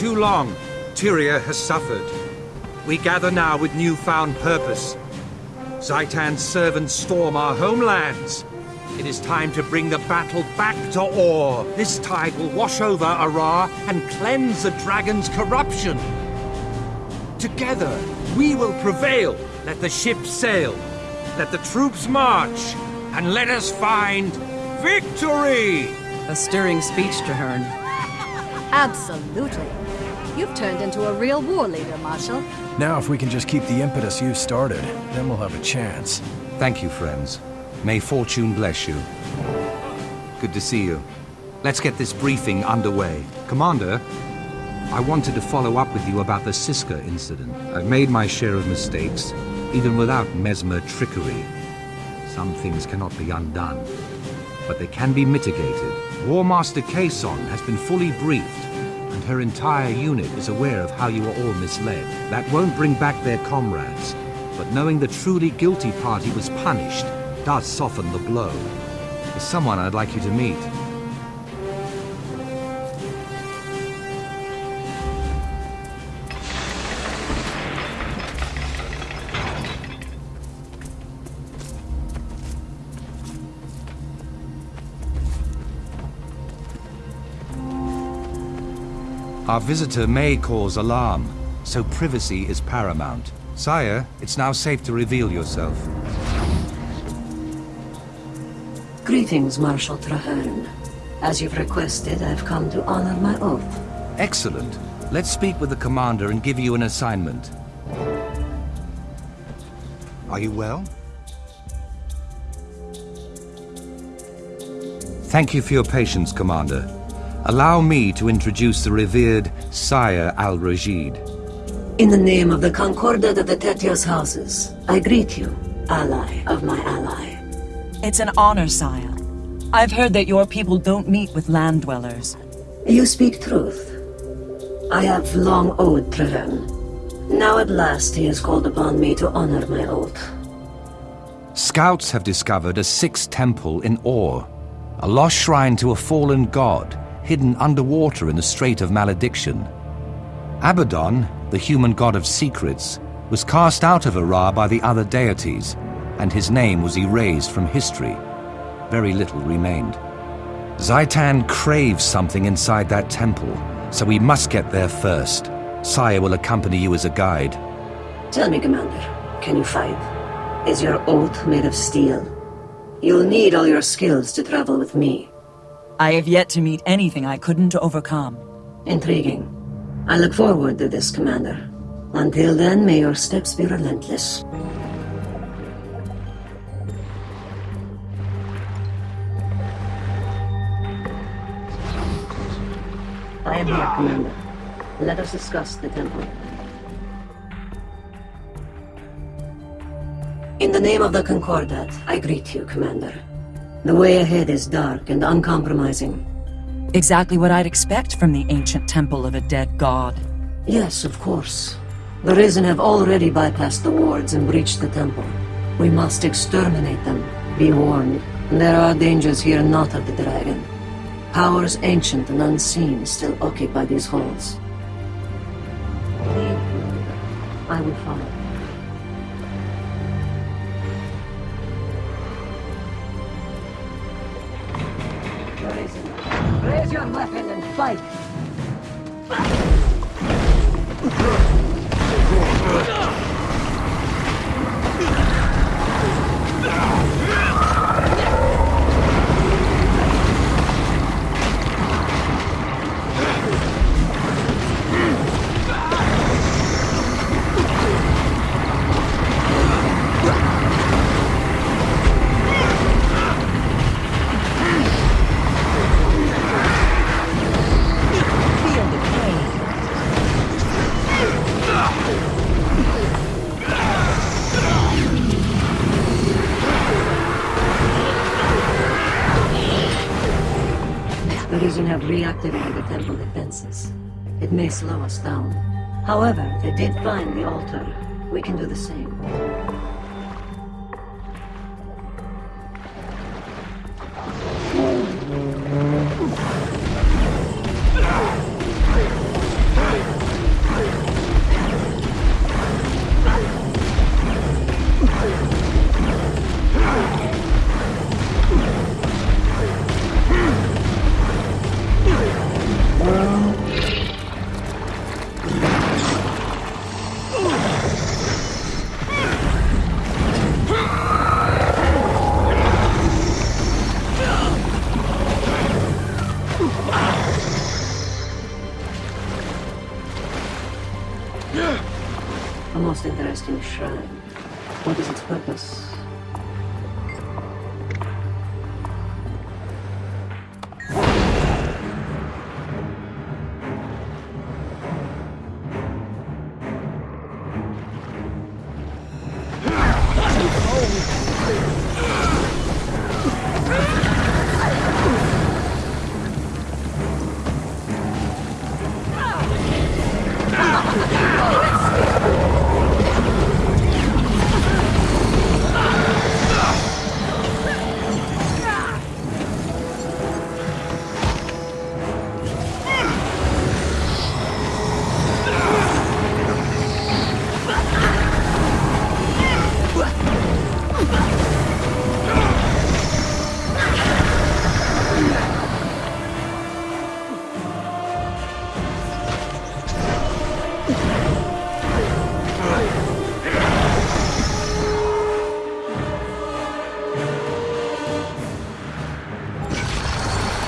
too long. Tyria has suffered. We gather now with newfound purpose. Zhaitan's servants storm our homelands. It is time to bring the battle back to Orr. This tide will wash over Arah and cleanse the dragon's corruption. Together, we will prevail. Let the ships sail. Let the troops march. And let us find victory! A stirring speech, Trahearne. Absolutely. You've turned into a real war leader, Marshal. Now if we can just keep the impetus you've started, then we'll have a chance. Thank you, friends. May fortune bless you. Good to see you. Let's get this briefing underway. Commander, I wanted to follow up with you about the Siska incident. I've made my share of mistakes, even without mesmer trickery. Some things cannot be undone, but they can be mitigated. War Master Caisson has been fully briefed, and her entire unit is aware of how you were all misled. That won't bring back their comrades, but knowing the truly guilty party was punished does soften the blow. There's someone I'd like you to meet. Our visitor may cause alarm, so privacy is paramount. Sire, it's now safe to reveal yourself. Greetings, Marshal Trahearne. As you've requested, I've come to honor my oath. Excellent. Let's speak with the commander and give you an assignment. Are you well? Thank you for your patience, Commander. Allow me to introduce the revered Sire Al-Rashid. In the name of the Concordat of the Tethyos houses, I greet you, ally of my ally. It's an honor, sire. I've heard that your people don't meet with land dwellers. You speak truth. I have long owed Trahearne. Now at last he has called upon me to honor my oath. Scouts have discovered a sixth temple in Orr, a lost shrine to a fallen god hidden underwater in the Strait of Malediction. Abaddon, the human god of secrets, was cast out of Arah by the other deities, and his name was erased from history. Very little remained. Zhaitan craves something inside that temple, so we must get there first. Sire will accompany you as a guide. Tell me, Commander, can you fight? Is your oath made of steel? You'll need all your skills to travel with me. I have yet to meet anything I couldn't overcome. Intriguing. I look forward to this, Commander. Until then, may your steps be relentless. I am here, Commander. Let us discuss the temple. In the name of the Concordat, I greet you, Commander. The way ahead is dark and uncompromising. Exactly what I'd expect from the ancient temple of a dead god. Yes, of course. The Risen have already bypassed the wards and breached the temple. We must exterminate them. Be warned. There are dangers here not of the dragon. Powers ancient and unseen still occupy these halls. I will follow. Fight! Slow us down. However, they did find the altar. We can do the same. A most interesting shrine. What is its purpose?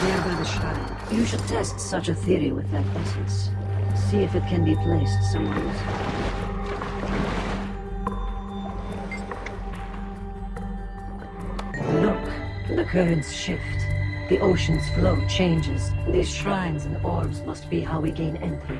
There by the shrine. You should test such a theory with that essence. See if it can be placed somewhere. Look, the currents shift. The ocean's flow changes. These shrines and orbs must be how we gain entry.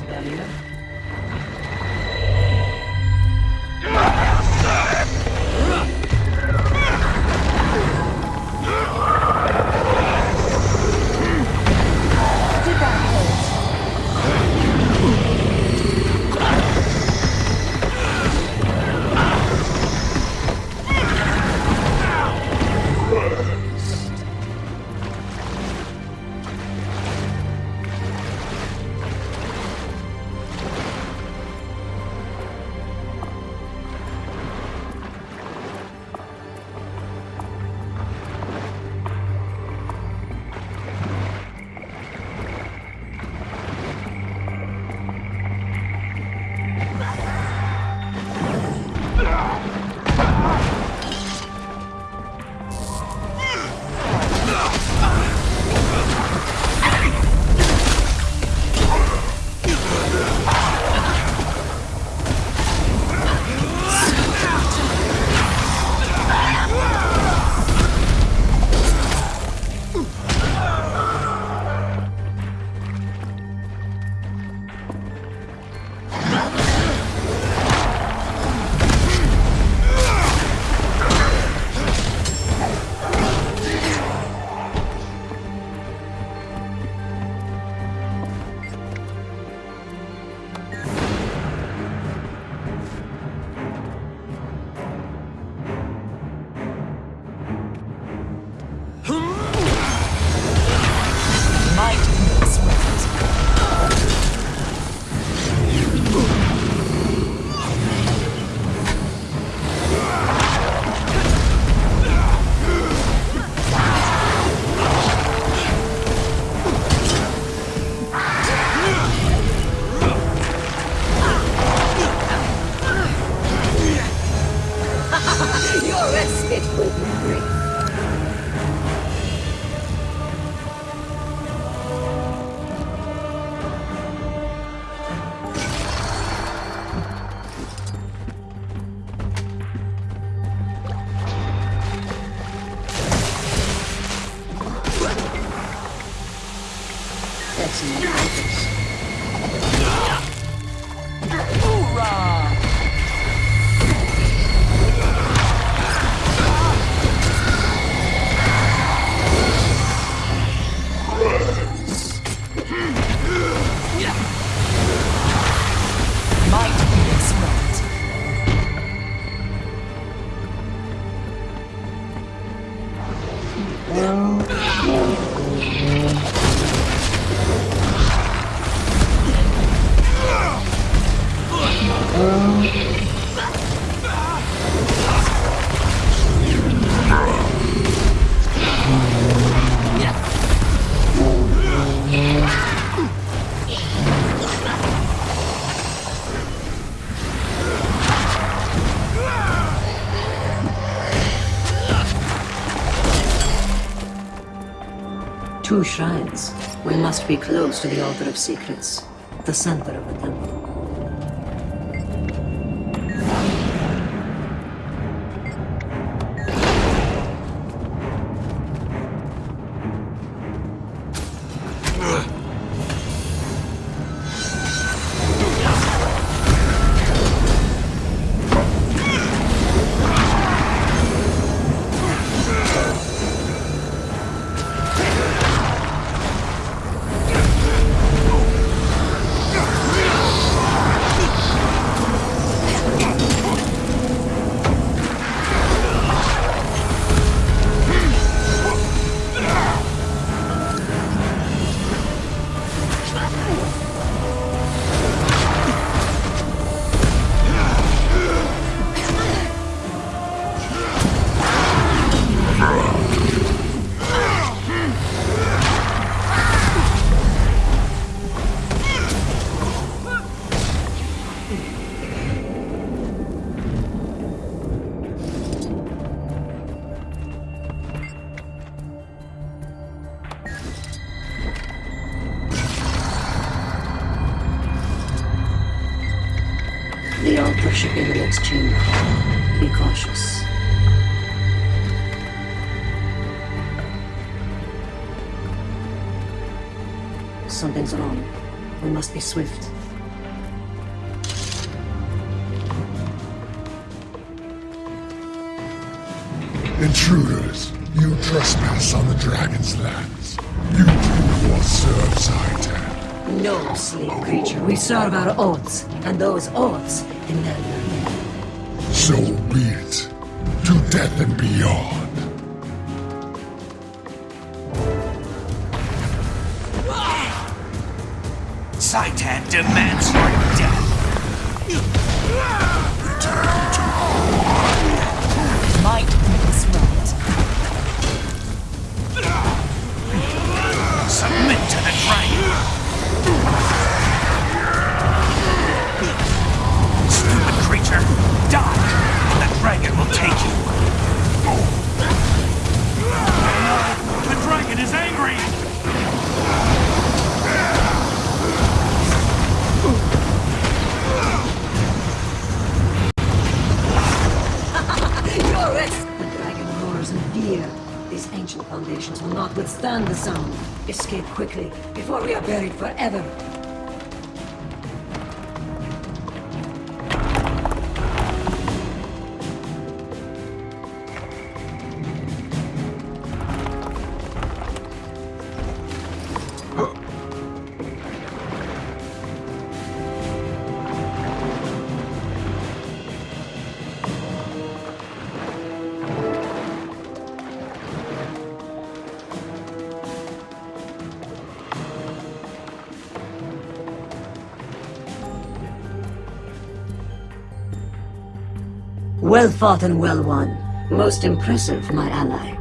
nacionalidad. Less barrier. It shrines. We must be close to the Altar of Secrets, the center of the temple. Something's wrong. We must be swift. Intruders, you trespass on the dragon's lands. You too will serve Zhaitan. No, slave creature. We serve our oaths, and those oaths demand our. So be it. To death and beyond. Zhaitan demands your death. Might be sweat. Submit to the dragon. Stupid creature, die. The dragon will take you. The dragon is angry. Fear. These ancient foundations will not withstand the sound. Escape quickly, before we are buried forever. Well fought and well won. Most impressive, my ally.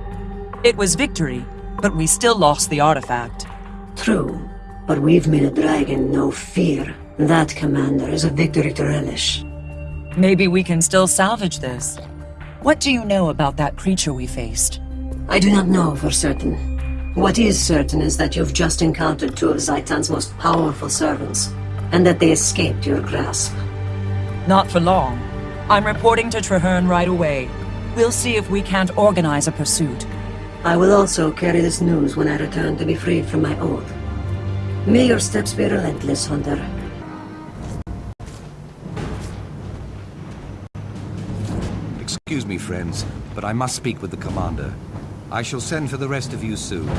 It was victory, but we still lost the artifact. True, but we've made a dragon no fear. That, Commander, is a victory to relish. Maybe we can still salvage this. What do you know about that creature we faced? I do not know for certain. What is certain is that you've just encountered two of Zhaitan's most powerful servants, and that they escaped your grasp. Not for long. I'm reporting to Trahearne right away. We'll see if we can't organize a pursuit. I will also carry this news when I return to be freed from my oath. May your steps be relentless, Hunter. Excuse me, friends, but I must speak with the commander. I shall send for the rest of you soon.